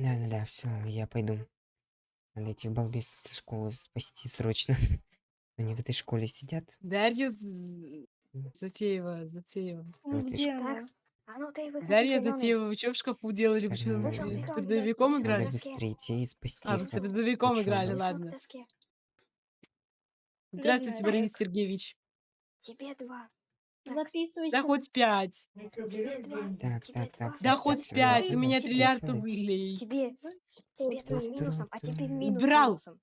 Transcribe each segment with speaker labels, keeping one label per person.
Speaker 1: Да-да-да, все, я пойду. Надо этих балбесов со школы спасти срочно. Они в этой школе сидят.
Speaker 2: Дарья З-. Затеева, Затеева.
Speaker 3: Такс. А ну ты
Speaker 2: Дарья. Затеева, вы что в шкафу делали? Вы что, с трудовиком играли?
Speaker 1: Надо быстрее идти и спасти
Speaker 2: А, вы с трудовиком играли, ладно. Здравствуйте. Борис Сергеевич.
Speaker 3: Тебе два.
Speaker 4: Записывайся.
Speaker 2: Да хоть пять.
Speaker 1: Так,
Speaker 3: Тебе
Speaker 1: так, так.
Speaker 2: Да хоть пять. У меня триллиард рублей.
Speaker 3: Тебе, тебе два с минусом, а тебе минус
Speaker 2: Брал.
Speaker 3: минусом.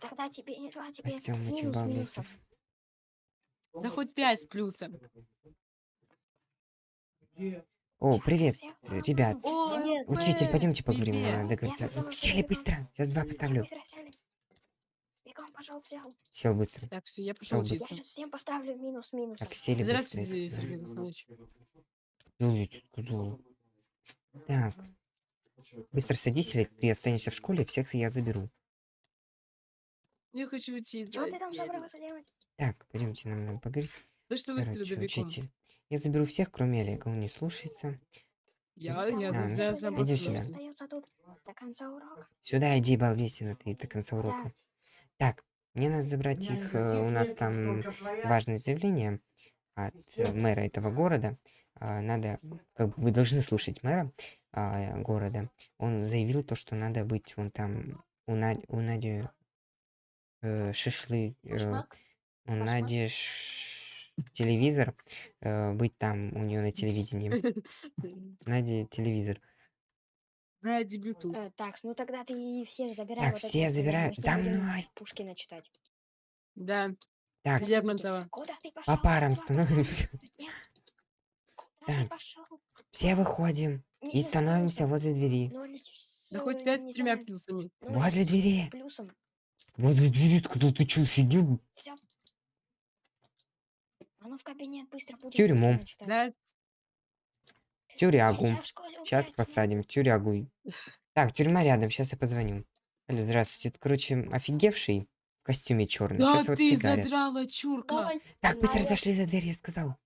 Speaker 3: Тогда тебе не два, тебе
Speaker 1: этих
Speaker 3: минус минусом.
Speaker 2: Да хоть пять с плюсом.
Speaker 1: О, привет, ребят.
Speaker 2: О.
Speaker 1: Учитель, пойдемте поговорим.
Speaker 2: привет.
Speaker 1: Надо договориться.
Speaker 3: Назову
Speaker 1: Сели быстро. Сейчас два поставлю.
Speaker 3: быстро сели. Бегом, пошел, сел.
Speaker 1: Сел быстро.
Speaker 2: Так, все, я пошел
Speaker 3: Я сейчас всем поставлю минус минусом.
Speaker 1: Так, сели быстро. я.
Speaker 2: Сергей.
Speaker 1: Идите, куда? Так. Быстро садись, или ты останешься в школе, всех я заберу.
Speaker 2: Я хочу учиться.
Speaker 3: Что ты там собрался делать?
Speaker 1: Так, пойдемте, нам надо поговорить.
Speaker 2: Да что вы
Speaker 1: Короче, учитель. Я заберу всех, кроме Олега, он не слушается.
Speaker 2: Я, я
Speaker 1: А, ну всё,
Speaker 2: сам
Speaker 1: иди сюда.
Speaker 3: до конца урока.
Speaker 1: Сюда иди, балбесина, ты до конца урока.
Speaker 3: Да.
Speaker 1: Так, мне надо забрать их, э, у нас там важное заявление от э, мэра этого города. А, Надо, как бы вы должны слушать мэра а, города. Он заявил то, что надо быть вон там у, Над- у Нади э, шашлык, э, у. Нади ш- телевизор, э, быть там у нее на телевидении. Нади телевизор.
Speaker 2: Да, дебюту.
Speaker 3: Э, так, ну тогда ты всех забирай.
Speaker 1: Так,
Speaker 3: вот этих
Speaker 1: все
Speaker 3: оставляй,
Speaker 1: забираю. За мной.
Speaker 3: Пушкина читать.
Speaker 2: Да,
Speaker 1: Так,
Speaker 2: Лермонтова.
Speaker 3: Куда ты пошел?
Speaker 1: по парам становимся.
Speaker 3: Куда
Speaker 1: Так. Все выходим и становимся возле двери.
Speaker 2: Да хоть пять с тремя плюсами.
Speaker 1: Возле двери.
Speaker 3: Плюсом.
Speaker 1: Возле двери, когда ты что, сидел?
Speaker 3: Все. А ну в кабинет быстро будем
Speaker 1: Тюрьму.
Speaker 2: Да,
Speaker 1: тюрягу. Сейчас посадим в тюрягу. Так, тюрьма рядом, сейчас я позвоню. Алло, здравствуйте. Это, короче, офигевший в костюме черный.
Speaker 2: да
Speaker 1: Сейчас вот
Speaker 2: ты
Speaker 1: фигарят.
Speaker 2: задрала, чурка.
Speaker 1: Так, быстро зашли за дверь, я сказал.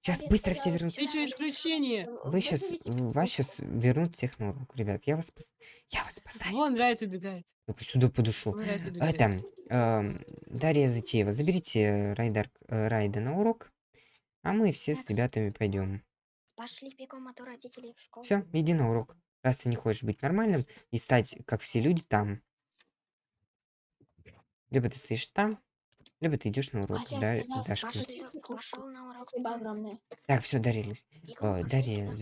Speaker 1: Сейчас
Speaker 4: Олег,
Speaker 1: быстро все вернутся.
Speaker 2: Ты что, исключение?
Speaker 1: Вы сейчас, вас сейчас вернут всех на урок, ребят. Я вас, спас- я вас спасаю.
Speaker 2: Вон Райт убегает.
Speaker 1: Ну-ка сюда
Speaker 2: Райт убегает.
Speaker 1: Это, эм, Дарья Затеева, заберите Райдар, э, Райда на урок, а мы все
Speaker 3: Так, с-
Speaker 1: ребятами пойдем.
Speaker 3: Пошли бегом, а то родителей в школу.
Speaker 1: Все, иди на урок. Раз ты не хочешь быть нормальным и стать, как все люди, там. Либо ты стоишь там, либо ты идешь на урок.
Speaker 4: Олег,
Speaker 1: Да, Дашка.
Speaker 3: Пошли,
Speaker 4: Пошли.
Speaker 3: пошел на урок.
Speaker 4: Спасибо огромное.
Speaker 1: Так, все, Дарья, о, Дарья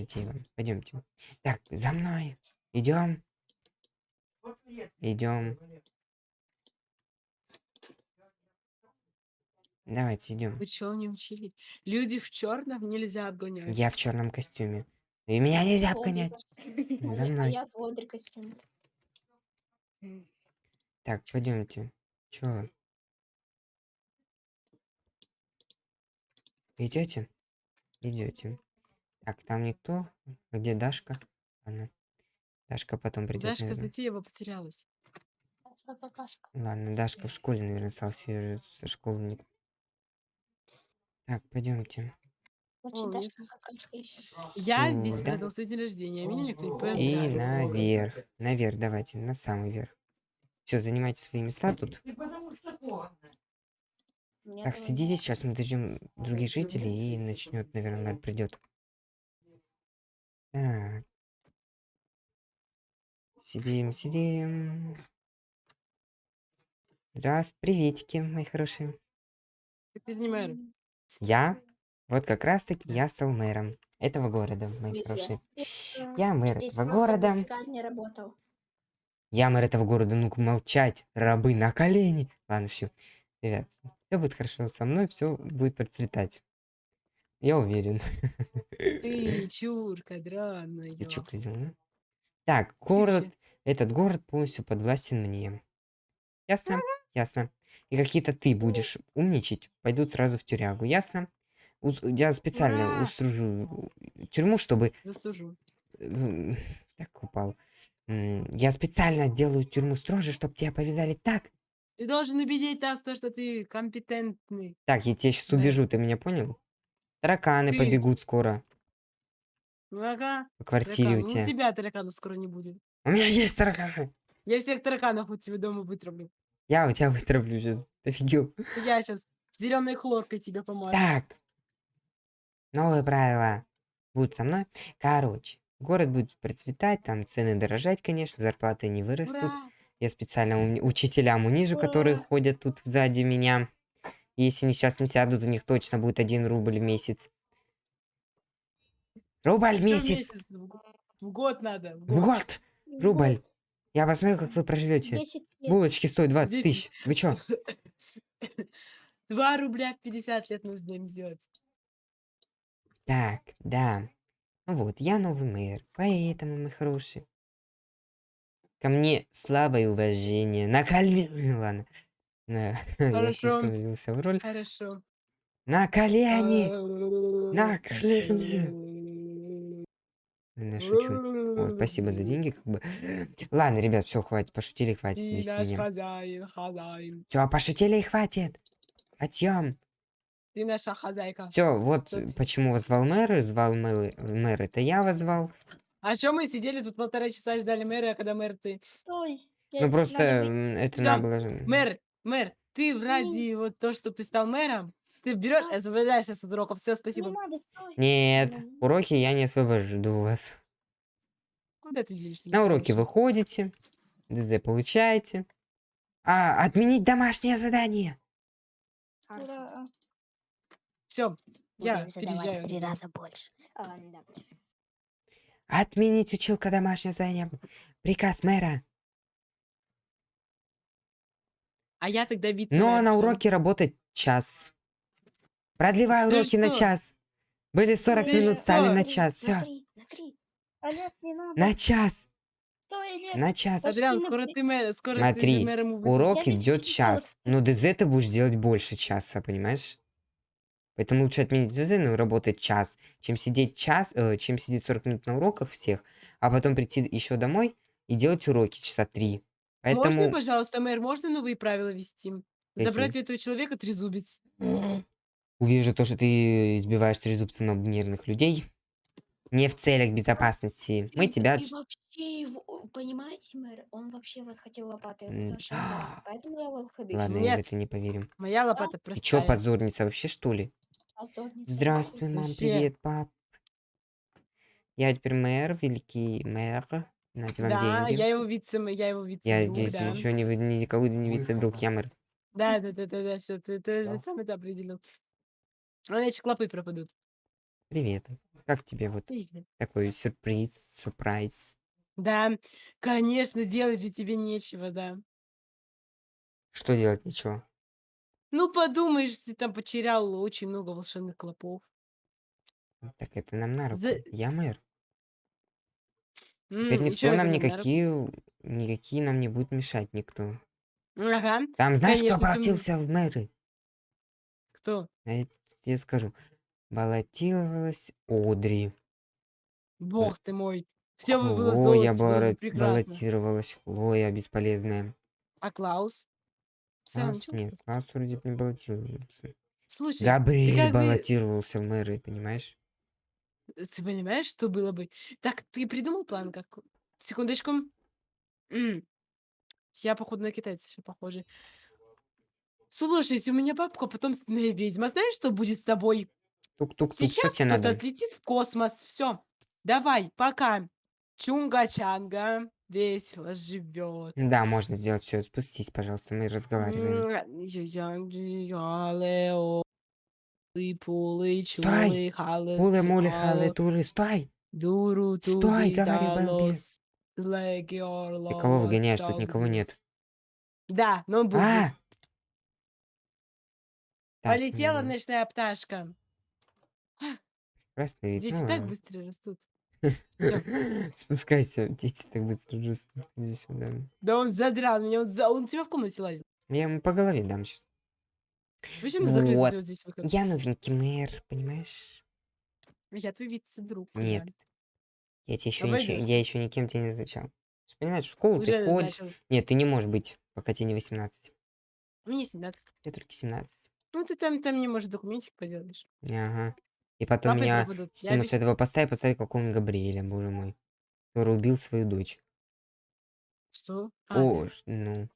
Speaker 1: пойдемте. Так, за мной. Идем. Идем. Давайте идем.
Speaker 2: Вы что не учили? Люди в черном нельзя обгонять.
Speaker 1: Я в черном костюме. И меня нельзя обгонять.
Speaker 4: костюм.
Speaker 1: За
Speaker 4: А я-
Speaker 1: мной.
Speaker 4: А я водный костюм.
Speaker 3: М,
Speaker 1: Так, пойдемте. Чё? Идете? Идете. Так, там никто. А Где Дашка? Ладно. Дашка потом придет.
Speaker 2: Дашка Затеева потерялась.
Speaker 4: Какашка.
Speaker 1: Ладно, Дашка в школе, наверное, осталась. Её же со школы не... Так, пойдемте.
Speaker 4: Очень даже.
Speaker 2: Я здесь
Speaker 1: Сюда.
Speaker 2: праздновал свой день рождения, а меня никто не
Speaker 1: И
Speaker 2: поздравил.
Speaker 1: наверх. Наверх, давайте, на самый верх. Все, занимайте свои места тут. Так, сидите, сейчас мы дождем других жителей и начнет, наверное, придет. Так. Сидим, сидим. Здравствуйте, приветики, мои хорошие.
Speaker 2: Ты не мэр.
Speaker 1: Я, вот как раз таки, я стал мэром этого города, мои хорошие. Я мэр
Speaker 4: Здесь
Speaker 1: этого города.
Speaker 4: пустяк не работал.
Speaker 1: Я мэр этого города, ну-ка молчать, рабы на колени. Ладно, все. Ребят, все будет хорошо со мной, все будет процветать. Я уверен.
Speaker 2: Ты чурка драная.
Speaker 1: Ты чё, козел, а? Так, город, этот город полностью подвластен мне. Ясно? Ясно. И какие-то ты будешь умничать, пойдут сразу в тюрягу, ясно? Я специально
Speaker 2: Ура!
Speaker 1: устружу тюрьму, чтобы...
Speaker 2: Засужу.
Speaker 1: Так, упал. Я специально делаю тюрьму строже, чтобы тебя повязали так.
Speaker 2: Ты должен убедить нас, то, что ты компетентный.
Speaker 1: Так, я тебя сейчас убежу, ты меня понял? Тараканы
Speaker 2: Ты-
Speaker 1: побегут скоро.
Speaker 2: Ага.
Speaker 1: по квартире
Speaker 2: тараканы.
Speaker 1: у
Speaker 2: Ну, у
Speaker 1: тебя.
Speaker 2: тебя тараканов скоро не будет.
Speaker 1: У меня есть тараканы.
Speaker 2: Я всех тараканов у тебя дома вытравлю.
Speaker 1: Я у тебя вытравлю сейчас. Офигел.
Speaker 2: Я сейчас зеленой хлоркой тебе помажу.
Speaker 1: Так. Новые правила будут со мной. Короче, город будет процветать, там цены дорожать, конечно, зарплаты не вырастут.
Speaker 2: Ура!
Speaker 1: Я специально уни- учителям унижу, которые ходят тут сзади меня. Если они сейчас не сядут, у них точно будет один рубль в месяц. Рубль в
Speaker 2: Чё
Speaker 1: месяц!
Speaker 2: В го- в год надо. В
Speaker 1: В
Speaker 2: год.
Speaker 1: год! Рубль! Я посмотрю, как вы проживете.
Speaker 4: 10.
Speaker 1: Булочки стоят 20
Speaker 2: Десять.
Speaker 1: тысяч. Вы чё?
Speaker 2: Два рубля в 50 лет нужно им сделать.
Speaker 1: Так, да. Ну вот, я новый мэр, поэтому, мы хорошие. Ко мне слава и уважение. На колени... Ладно. На- Я
Speaker 2: Хорошо.
Speaker 1: слишком влился в роль.
Speaker 2: Хорошо.
Speaker 1: На колени! На колени! Я шучу. Вот, спасибо за деньги, как бы. Ладно, ребят, все, хватит, пошутили, хватит. Без
Speaker 2: наш
Speaker 1: меня.
Speaker 2: хозяин, хозяин.
Speaker 1: Все, пошутили и хватит. Отъем.
Speaker 2: Ты наша хозяйка.
Speaker 1: Все, вот
Speaker 2: Кстати.
Speaker 1: почему вас звал мэр, звал мэр, мэр, это я вас звал.
Speaker 2: А что мы сидели тут полтора часа и ждали мэра, а когда мэр ты...
Speaker 4: Стой.
Speaker 1: Ну
Speaker 4: Я-
Speaker 1: просто
Speaker 4: надо
Speaker 1: это
Speaker 2: Всё,
Speaker 1: надо было...
Speaker 2: Мэр, мэр, ты ради вот то, что ты стал мэром, ты берешь и освобождаешься от уроков. Все,
Speaker 4: Не
Speaker 2: спасибо.
Speaker 4: надо, стой.
Speaker 1: Нет, уроки я не освобожду вас.
Speaker 2: Куда ты денешься?
Speaker 1: На уроки
Speaker 2: Михалыч?
Speaker 1: вы ходите, ДЗ получаете. А, отменить домашнее задание.
Speaker 4: Ура.
Speaker 2: Все, я переезжаю.
Speaker 3: три раза больше. А, да.
Speaker 1: Отменить училка домашнее задание. Приказ мэра.
Speaker 2: А я тогда вице
Speaker 1: Но на уроке работать час. Продлеваю
Speaker 2: Ты
Speaker 1: уроки на час. Были 40
Speaker 4: Ты
Speaker 1: минут, стали
Speaker 2: что?
Speaker 1: на
Speaker 3: Три,
Speaker 1: час. Все,
Speaker 4: Олег, не надо.
Speaker 1: на час.
Speaker 4: Стой, Олег.
Speaker 1: На час.
Speaker 4: Пошли
Speaker 2: Адриан,
Speaker 4: на
Speaker 2: скоро ты мэр, скоро
Speaker 1: Смотри,
Speaker 2: ты мэром.
Speaker 1: Урок
Speaker 4: Я
Speaker 1: идет час. Но ДЗ ты будешь делать больше часа, понимаешь? Поэтому лучше отменить ДЗ, но работать час, чем сидеть час, э, чем сидеть 40 минут на уроках всех, а потом прийти еще домой и делать уроки часа три.
Speaker 2: Можно,
Speaker 1: Поэтому
Speaker 2: пожалуйста, мэр, можно новые правила ввести?
Speaker 1: Какие?
Speaker 2: Забрать у этого человека трезубец.
Speaker 1: увижу то, что ты избиваешь трезубцем мирных людей. Не в целях безопасности. Мы тебя...
Speaker 3: И вообще, его, понимаете, мэр, он вообще вас хотел лопатой совершенно ударить, поэтому я его ходыш.
Speaker 1: Ладно, я в
Speaker 2: Нет.
Speaker 1: это не поверим.
Speaker 2: Моя лопата
Speaker 1: Ты чё, позорница вообще, что ли?
Speaker 4: Позорница.
Speaker 1: Здравствуй, мам,
Speaker 2: Вообще.
Speaker 1: привет, пап. Я теперь мэр, великий мэр. Нате вам
Speaker 2: Да,
Speaker 1: деньги.
Speaker 2: я его вице, я его
Speaker 1: Я
Speaker 2: вице-друг,
Speaker 1: здесь
Speaker 2: да.
Speaker 1: еще не, никого не вице-друг, я мэр.
Speaker 2: Да, да, да, да, да, все, ты, ты же сам это определил. А иначе клопы пропадут.
Speaker 1: Привет. Как тебе вот такой сюрприз, сюрприз?
Speaker 2: Да, конечно, делать же тебе нечего, да.
Speaker 1: Что делать, ничего?
Speaker 2: Ну, подумаешь, ты там потерял очень много волшебных клопов.
Speaker 1: Так это нам на руку.
Speaker 2: За-
Speaker 1: Я мэр.
Speaker 2: М,
Speaker 1: Теперь
Speaker 2: и чё
Speaker 1: никто
Speaker 2: это
Speaker 1: нам
Speaker 2: нам на руку?
Speaker 1: никакие, никакие нам не будет мешать, никто.
Speaker 2: Ага,
Speaker 1: Там знаешь, кто
Speaker 2: Конечно, тем-
Speaker 1: обратился в мэры?
Speaker 2: кто?
Speaker 1: А Я тебе скажу. Баллотировалась Одри.
Speaker 2: Бог ты мой. Все бы было
Speaker 1: Хлоя
Speaker 2: золоте, было бы прекрасно.
Speaker 1: баллотировалась. Хлоя бесполезная.
Speaker 2: А Клаус? Ничего?
Speaker 1: нет, Клаус вроде бы не баллотировался.
Speaker 2: Слушай, ты
Speaker 1: Габриэль
Speaker 2: как бы-
Speaker 1: баллотировался в мэры, понимаешь?
Speaker 2: Ты понимаешь, что было бы? Так, ты придумал план как? Секундочку. М. Я, походу, на китайца все похоже. Слушайте, у меня бабка потомственная ведьма. Знаешь, что будет с тобой?
Speaker 1: Тук-тук-тук, что
Speaker 2: Сейчас
Speaker 1: тебе
Speaker 2: кто-то
Speaker 1: надо?
Speaker 2: отлетит в космос. Все. Давай, пока. Чунга-чанга весело живет.
Speaker 1: Да, можно сделать все. Спустись, пожалуйста, мы разговариваем. Стой!
Speaker 2: чулы, халы,
Speaker 1: тулы, стой!
Speaker 2: Дуру,
Speaker 1: Стой,
Speaker 2: далос, леги,
Speaker 1: Ты кого выгоняешь? Тут никого нет.
Speaker 2: Да, но он был
Speaker 1: А! Так,
Speaker 2: Полетела ночная пташка.
Speaker 1: Красный вид.
Speaker 2: Дети
Speaker 1: ну
Speaker 2: так быстро растут.
Speaker 1: Спускайся, дети так быстро растут. Иди сюда.
Speaker 2: Да он задрал меня, он, за... он тебя в комнате лазит.
Speaker 1: Я ему по голове дам сейчас.
Speaker 2: Почему
Speaker 1: Вот.
Speaker 2: вот здесь?
Speaker 1: Я новенький мэр, понимаешь?
Speaker 2: Я твой вице-друг.
Speaker 1: Нет. Я тебе еще, ниче-
Speaker 2: Обойдёшься.
Speaker 1: я еще никем тебя не назначал. Ты Понимаешь, в школу
Speaker 2: Уже
Speaker 1: ты ходишь. Нет, ты не можешь быть, пока тебе не 18.
Speaker 2: Мне 17.
Speaker 1: Тебе только 17.
Speaker 2: Ну, ты там, там не можешь документик поделаешь.
Speaker 1: Ага. И потом
Speaker 2: Клопы
Speaker 1: меня.
Speaker 2: Я
Speaker 1: стянут с этого поста и поставить какого-нибудь Габриэля, боже мой. Который убил свою дочь.
Speaker 2: Что? А,
Speaker 1: О,
Speaker 2: да.
Speaker 1: ну.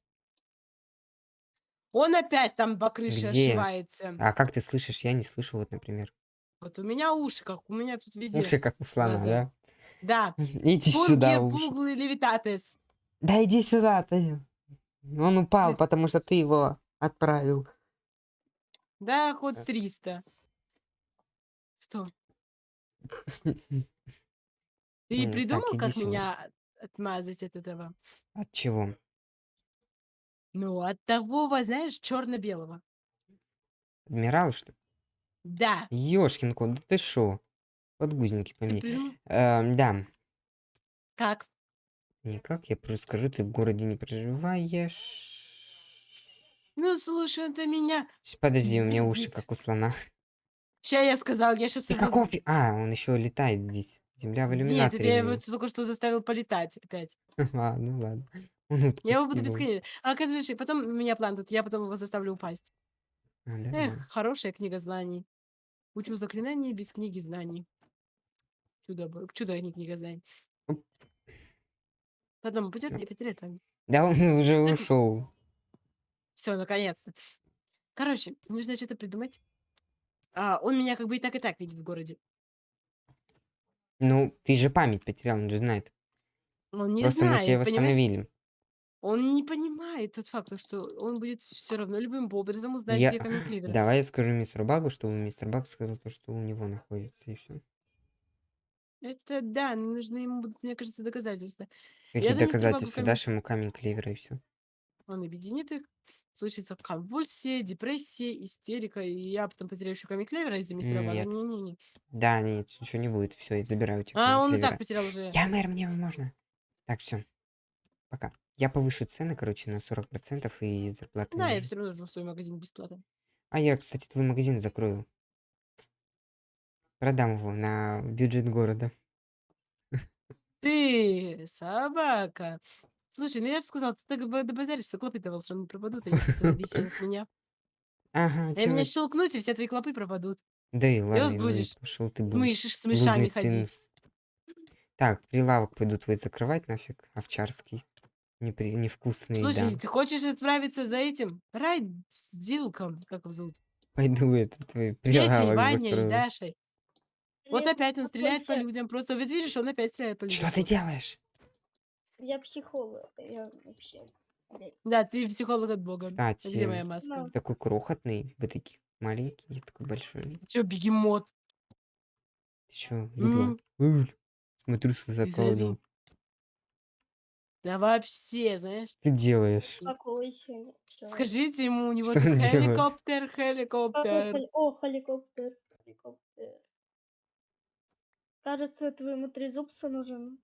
Speaker 2: Он опять там по крыше
Speaker 1: Где?
Speaker 2: ошивается.
Speaker 1: А как ты слышишь? Я не слышу, вот, например.
Speaker 2: Вот у меня уши, как у меня тут везде.
Speaker 1: Уши как у слона, да?
Speaker 2: Да.
Speaker 1: Иди сюда,
Speaker 2: Пунки,
Speaker 1: уши.
Speaker 2: пуглы, левитатес.
Speaker 1: Да иди сюда, ты. Он упал, потому что ты его отправил.
Speaker 2: Да, хоть 300. Что? Ты
Speaker 1: так,
Speaker 2: придумал,
Speaker 1: иди
Speaker 2: как
Speaker 1: сюда.
Speaker 2: меня от- отмазать от этого?
Speaker 1: От чего?
Speaker 2: Ну, от того, знаешь, черно-белого.
Speaker 1: Адмирал, что ли?
Speaker 2: Да.
Speaker 1: Ёшкин кот, да ты шо? Подгузники по
Speaker 2: Ты
Speaker 1: мне.
Speaker 2: придумал?
Speaker 1: Эм, да.
Speaker 2: Как?
Speaker 1: Никак, я просто скажу, ты в городе не проживаешь.
Speaker 2: Ну, слушай, это меня...
Speaker 1: Щ- Подожди, у меня уши как у слона.
Speaker 2: Ща я сказал, я сейчас
Speaker 1: какого фи- А, он еще летает здесь. Земля в
Speaker 2: Нет,
Speaker 1: иллюминаторе.
Speaker 2: это я его только что заставил полетать опять.
Speaker 1: Ладно, ладно. Он утку
Speaker 2: Я его буду бесконечно. А короче, потом у меня план тут, я потом его заставлю упасть.
Speaker 1: А, да,
Speaker 2: Эх,
Speaker 1: ладно.
Speaker 2: хорошая книга знаний. Учу заклинания без книги знаний. Чудо, чудо не книга знаний. Потом
Speaker 1: Ну.
Speaker 2: мне потерять там.
Speaker 1: Да он уже ушел.
Speaker 2: Все, наконец-то. Короче, нужно что-то придумать. А, он меня как бы и так и так видит в городе.
Speaker 1: Ну, ты же память потерял, он же знает.
Speaker 2: Он не
Speaker 1: Просто мы
Speaker 2: знает, понимаешь?
Speaker 1: восстановили.
Speaker 2: Он не понимает тот факт, что он будет все равно любым образом узнать,
Speaker 1: Я-
Speaker 2: где камень Кливера.
Speaker 1: Давай я скажу мистеру Багу, что мистер Баг сказал то, что у него находится, и все.
Speaker 2: Это да, но нужны ему будут, мне кажется, доказательства. Багу
Speaker 1: доказательства?
Speaker 2: камень.
Speaker 1: Дашь ему камень клевера и все.
Speaker 2: Он объединит их, случится конвульсия, депрессия, истерика, и я потом потеряю еще камень Клевера из-за мистера Бага.
Speaker 1: Нет.
Speaker 2: Не-не-не.
Speaker 1: Да, нет, ничего не будет. Все, я забираю тебя
Speaker 2: А, он и так потерял уже.
Speaker 1: Я мэр, мне можно. Так, все. Пока. Я повышу цены, короче, на 40% и зарплату
Speaker 2: Да, я все равно жду свой магазин бесплатно.
Speaker 1: А я, кстати, твой магазин закрою. Продам его на бюджет города.
Speaker 2: Ты, собака. Слушай, ну я же сказал, ты так бы добазаришься, клопы-то волшебно пропадут, они просто висят от меня.
Speaker 1: Ага,
Speaker 2: Я
Speaker 1: чё
Speaker 2: меня
Speaker 1: вы-
Speaker 2: щелкнуть, и все твои клопы пропадут.
Speaker 1: Да и ладно, ну и
Speaker 2: будешь
Speaker 1: пошел ты
Speaker 2: С,
Speaker 1: блуд-
Speaker 2: мышь- с мышами
Speaker 1: блудный сын.
Speaker 2: ходить.
Speaker 1: Так, прилавок пойду твой закрывать нафиг, овчарский. Непри... Невкусный,
Speaker 2: Слушай,
Speaker 1: да.
Speaker 2: ты хочешь отправиться за этим? Райдилком, как его зовут?
Speaker 1: Пойду это твой
Speaker 2: Петей,
Speaker 1: прилавок
Speaker 2: Ваней,
Speaker 1: закрою.
Speaker 2: Дашей. Вот опять он стреляет по
Speaker 4: успокойся.
Speaker 2: людям. Просто вот видишь, он опять стреляет по людям.
Speaker 1: Что ты делаешь?
Speaker 4: Я психолог. Я вообще...
Speaker 2: Да, ты психолог от бога. А Где
Speaker 1: Кстати,
Speaker 2: моя маска?
Speaker 4: Ну.
Speaker 1: такой крохотный, вы такие маленький, я такой большой.
Speaker 2: Че, бегемот?
Speaker 1: Ты чё? Уль, Смотрю с ну,
Speaker 2: Да вообще, знаешь.
Speaker 1: ты делаешь?
Speaker 4: Успокойся.
Speaker 2: Скажите ему, у него
Speaker 1: Что
Speaker 2: хеликоптер, хеликоптер.
Speaker 4: хели- О, хеликоптер. Хеликоптер. Кажется, твоему трезубцу нужен.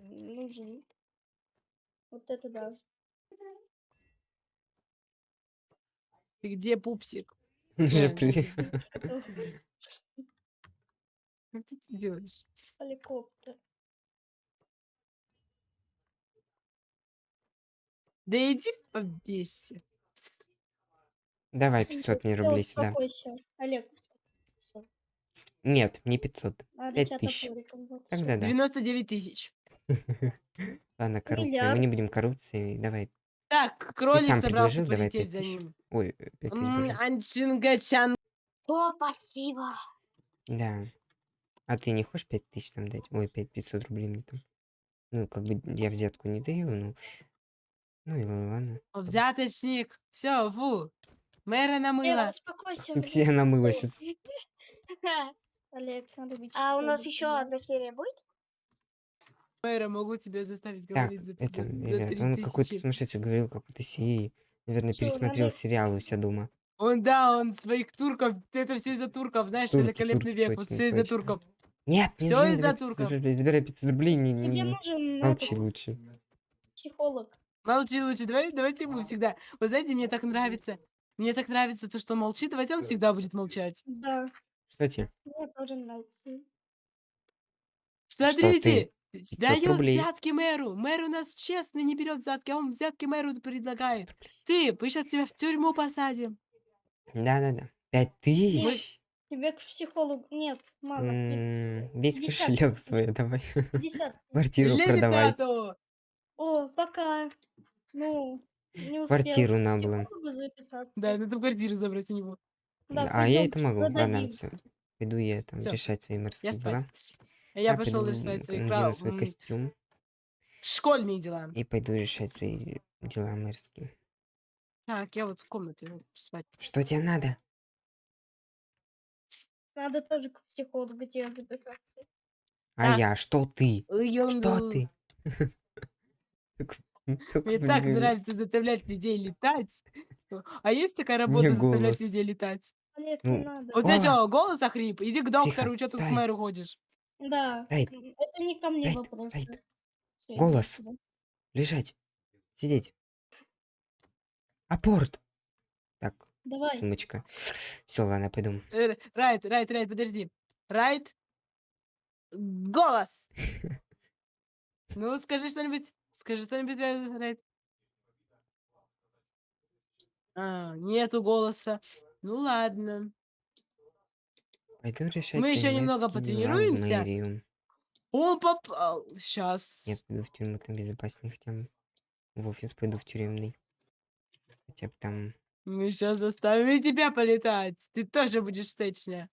Speaker 4: Нужен. Вот это да.
Speaker 2: Ты где, пупсик?
Speaker 1: Он уже
Speaker 2: Да,
Speaker 1: при-
Speaker 4: Что?
Speaker 2: Ты делаешь?
Speaker 4: Хеликоптер.
Speaker 2: Да иди побейся.
Speaker 1: Давай 500 мне рублей сюда.
Speaker 4: Успокойся. Олег.
Speaker 1: Нет, не 500.
Speaker 4: Надо
Speaker 1: Пять
Speaker 4: тебя
Speaker 1: тысяч.
Speaker 4: топориком, вот
Speaker 1: Тогда да.
Speaker 2: 99 тысяч.
Speaker 1: Ладно, коррупция. Мы не будем коррупцией. Давай.
Speaker 2: Так, кролик собрался
Speaker 1: предложил, давай
Speaker 2: полететь
Speaker 1: 5
Speaker 2: за
Speaker 1: тысяч.
Speaker 2: ним.
Speaker 1: Ой, 5 тысяч.
Speaker 2: М,
Speaker 1: боже.
Speaker 2: Анчингачан.
Speaker 3: О, спасибо.
Speaker 1: Да. А ты не хочешь 5 тысяч там дать? Ой, 5 500 рублей мне там. Ну, как бы я взятку не даю, ну. Ну и ла- ладно.
Speaker 2: Взяточник. Все, фу. Мэра намыла.
Speaker 4: успокойся.
Speaker 1: Где
Speaker 4: блин.
Speaker 1: она мыла
Speaker 4: Ой,
Speaker 1: сейчас?
Speaker 4: Олег, надо быть
Speaker 3: А у нас еще одна серия будет?
Speaker 2: Мэра, могу тебя заставить
Speaker 1: Так,
Speaker 2: говорить за,
Speaker 1: это,
Speaker 2: за, за
Speaker 1: ребят, он какой-то
Speaker 2: тысячи.
Speaker 1: сумасшедший говорил какой-то серии. Наверное,
Speaker 4: Чё,
Speaker 1: пересмотрел
Speaker 4: надо-
Speaker 1: сериалы у себя дома.
Speaker 2: Он, да, он своих турков, это все из-за турков, знаешь,
Speaker 1: Турки,
Speaker 2: великолепный
Speaker 1: турки,
Speaker 2: век, вот
Speaker 1: точно,
Speaker 2: все из-за
Speaker 1: точно.
Speaker 2: турков.
Speaker 1: Нет, не
Speaker 2: Всё
Speaker 1: забирай
Speaker 2: из-за
Speaker 1: 500
Speaker 2: турков.
Speaker 1: Забирай 500 рублей, не,
Speaker 4: Тебе
Speaker 1: не,
Speaker 4: нужен
Speaker 1: молчи
Speaker 4: этот
Speaker 1: лучше.
Speaker 4: психолог.
Speaker 2: Молчи лучше, давай, давайте ему всегда. Вы знаете, мне так нравится. Мне так нравится то, что он молчит, давайте он всегда будет молчать.
Speaker 4: Да,
Speaker 1: Кстати,
Speaker 4: мне тоже нравится.
Speaker 2: Смотрите,
Speaker 1: ты?
Speaker 2: дает
Speaker 1: рублей.
Speaker 2: взятки мэру. Мэр у нас честный, не берет взятки, а он взятки мэру предлагает. Ты, мы сейчас тебя в тюрьму посадим.
Speaker 1: да-да-да. 5 тысяч?
Speaker 4: Тебе к психологу... Нет, мало.
Speaker 1: М, Весь
Speaker 4: 50
Speaker 1: кошелек свой давай.
Speaker 4: 50.
Speaker 1: Квартиру продавай.
Speaker 4: О, пока. Ну, не успел.
Speaker 1: Квартиру
Speaker 4: к
Speaker 1: на было.
Speaker 2: Да, надо квартиру забрать у него.
Speaker 4: Да,
Speaker 1: А я это могу. Ладно, все. Пойду я там решать свои морские дела.
Speaker 2: Я
Speaker 1: А,
Speaker 2: пошел решать свои
Speaker 1: надену
Speaker 2: прав...
Speaker 1: свой костюм
Speaker 2: школьные дела.
Speaker 1: и пойду решать свои дела морские.
Speaker 2: Так, я вот в комнате спать.
Speaker 1: Что тебе надо?
Speaker 4: Надо тоже к психологу тебе записаться.
Speaker 1: А
Speaker 2: Так.
Speaker 1: я? Что ты?
Speaker 2: Ой,
Speaker 1: Что
Speaker 2: ерунду.
Speaker 1: ты?
Speaker 2: Мне так нравится заставлять людей летать. А есть такая работа заставлять людей летать?
Speaker 1: Ну,
Speaker 4: не надо.
Speaker 2: Вот что, голос охрип? Иди к доктору, что тут к мэру ходишь?
Speaker 4: Да.
Speaker 1: Рейд,
Speaker 4: м, Это не ко мне
Speaker 1: Рейд,
Speaker 4: вопрос.
Speaker 1: Рейд.
Speaker 4: да. Всё, иди
Speaker 1: Голос.
Speaker 4: сюда.
Speaker 1: лежать, сидеть. Апорт. Так,
Speaker 4: Давай.
Speaker 1: сумочка. Все, ладно, пойду.
Speaker 2: Э, Райт, Райт, Райт, подожди. Райт. Голос. Ну, скажи что-нибудь. Скажи что-нибудь, Райт. Райт. А, нету голоса. Ну ладно.
Speaker 1: Пойду решать
Speaker 2: Мы еще немного потренируемся.
Speaker 1: мэрию.
Speaker 2: Он попал. Сейчас.
Speaker 1: Я пойду в тюрьму, там безопаснее хотя бы. В офис пойду в тюремный. Хотя бы там...
Speaker 2: Мы сейчас заставим и тебя полетать. Ты тоже будешь стечня.